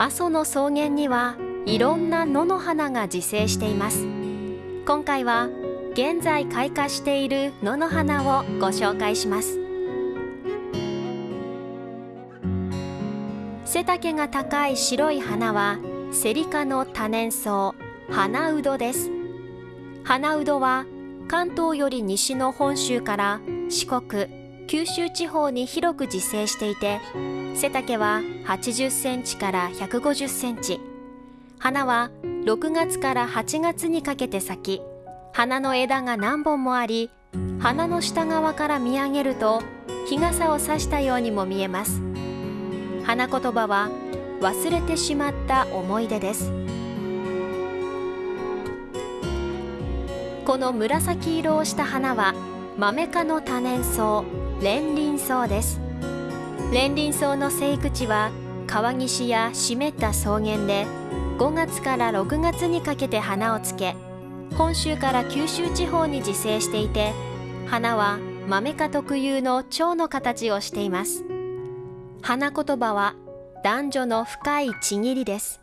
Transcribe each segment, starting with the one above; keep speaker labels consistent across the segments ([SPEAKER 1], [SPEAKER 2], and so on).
[SPEAKER 1] 阿蘇の草原にはいろんな野の花が自生しています。今回は現在開花している野の花をご紹介します。背丈が高い白い花はセリ科の多年草花うどです。花うどは関東より西の本州から四国九州地方に広く自生していて背丈は80センチから150センチ。花は6月から8月にかけて咲き花の枝が何本もあり花の下側から見上げると日傘を差したようにも見えます。花言葉は忘れてしまった思い出です。この紫色をした花はマメ科の多年草連輪草です。連輪草の生育地は川岸や湿った草原で5月から6月にかけて花をつけ本州から九州地方に自生していて花はマメ科特有の蝶の形をしています。花言葉は男女の深いちぎりです。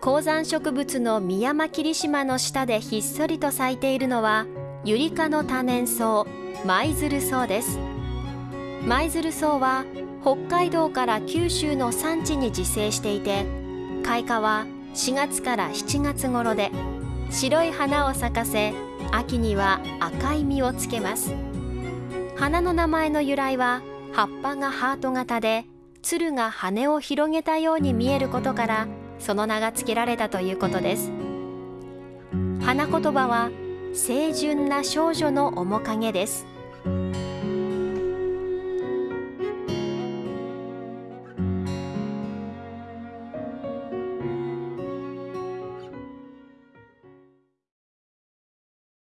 [SPEAKER 1] 高山植物のミヤマキリシマの下でひっそりと咲いているのはユリ科の多年草。舞鶴草です。舞鶴草は北海道から九州の山地に自生していて開花は4月から7月頃で白い花を咲かせ秋には赤い実をつけます。花の名前の由来は葉っぱがハート型で鶴が羽を広げたように見えることからその名が付けられたということです。花言葉は清純な少女の面影です。